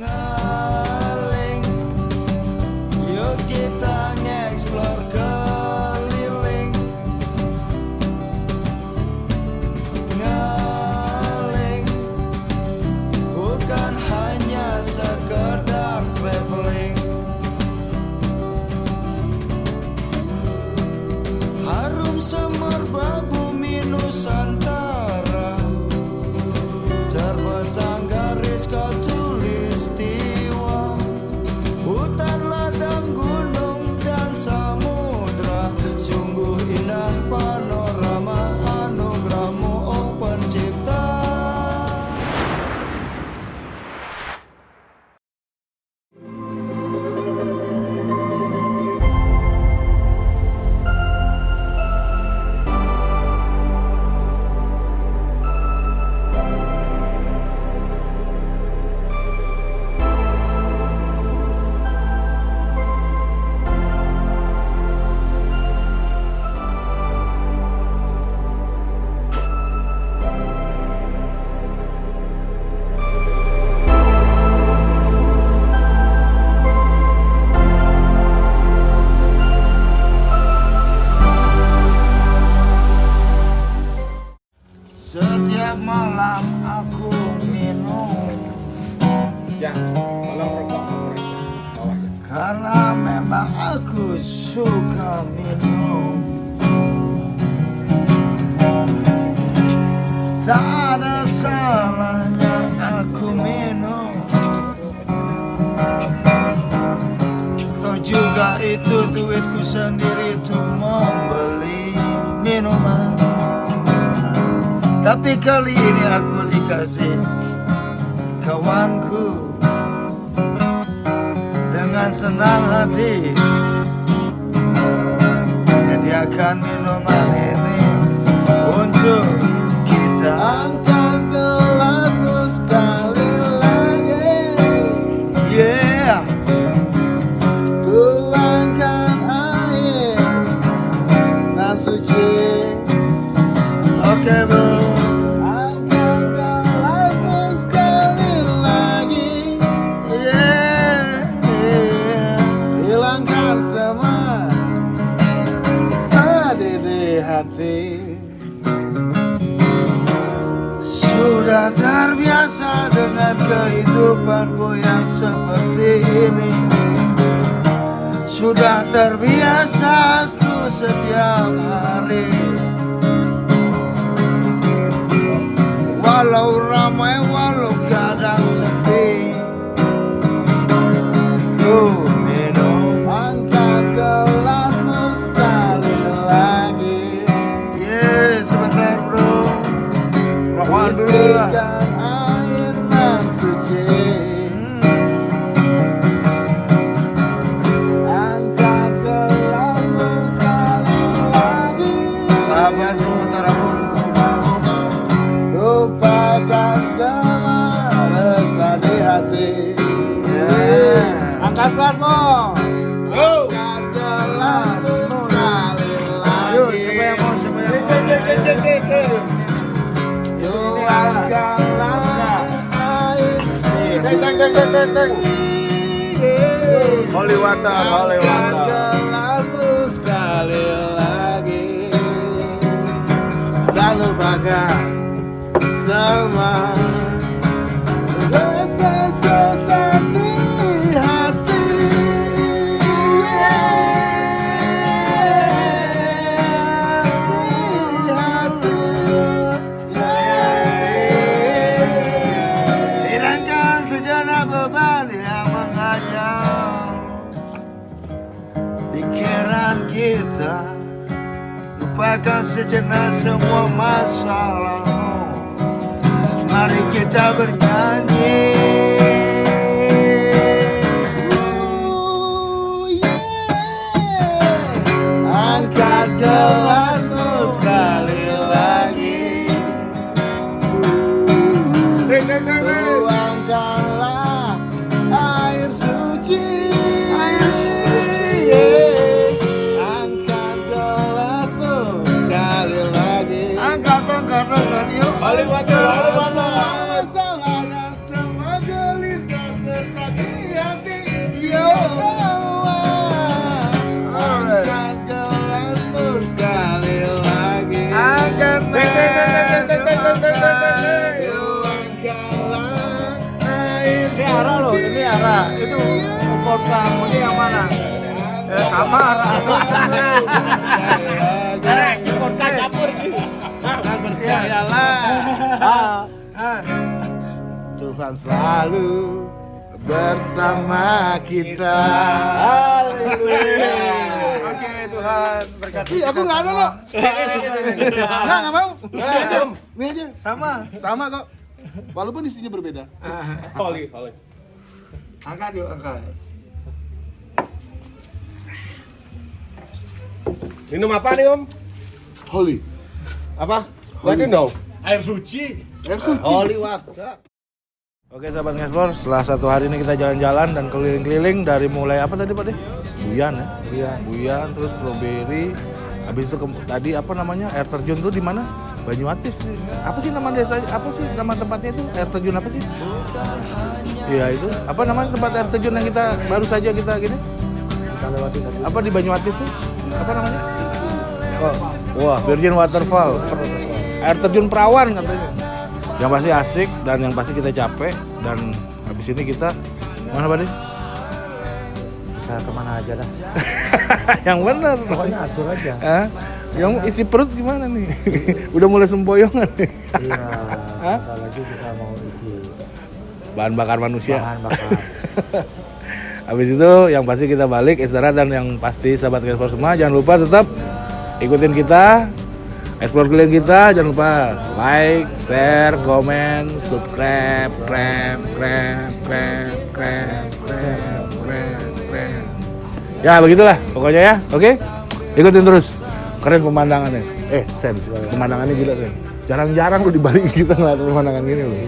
が Karena memang aku suka minum. Tak ada salahnya aku minum. Toh juga itu duitku sendiri tuh membeli minuman. Tapi kali ini aku dikasih kawanku dengan senang hati kehidupanku yang seperti ini. Sudah terbiasa aku setiap hari. Walau ramai Yeah. Angkat gelasmu Oh. Sekali lagi. Ayo, siapa yang mau, siapa yang mau? Yuk angkatlah air Deng deng deng sekali lagi semua. Rasa Lupakan sejenak semua masalah Mari kita bernyanyi. Yeah. Angkat gelasmu kamu ini yang mana? Eh, sama arah. Arah, ikut campur. Jangan percayalah. Ah. Tuhan selalu bersama kita. Oke, Tuhan berkati. Ih, aku nggak ada loh. Nggak, nggak mau. Ini aja. Ini aja. Sama. Sama kok. Walaupun isinya berbeda. Holy, holy. Angkat yuk, angkat. Minum apa nih Om? Holy. Apa? Let me know. Air suci. Holy water. Oke sahabat ngeksplor, setelah satu hari ini kita jalan-jalan dan keliling-keliling dari mulai apa tadi Pak De? Buyan ya? Buyan. Buyan, terus strawberry. Habis itu ke- tadi apa namanya? Air terjun tuh di mana? Banyuatis. Apa sih nama desa? Apa sih nama tempatnya itu? Air terjun apa sih? Iya itu. Apa namanya tempat air terjun yang kita baru saja kita gini? Kita lewati tadi. Apa di Banyuatis tuh? Apa namanya? Oh, wah, Virgin Waterfall. Air terjun perawan katanya yang pasti asik dan yang pasti kita capek dan habis ini kita mana Pak? Kita ke mana aja dah. yang benar Pokoknya atur aja. Hah? yang isi perut gimana nih udah mulai sempoyongan nih Iya. Lagi kita mau isi bahan bakar manusia bahan bakar. habis itu yang pasti kita balik istirahat dan yang pasti sahabat ekspor semua jangan lupa tetap ikutin kita explore kalian kita jangan lupa like share komen subscribe krem krem krem krem krem krem krem ya begitulah pokoknya ya oke? Ikutin terus keren pemandangannya. Eh sen pemandangannya gila sen jarang-jarang lu di Bali kita ngeliat pemandangan gini loh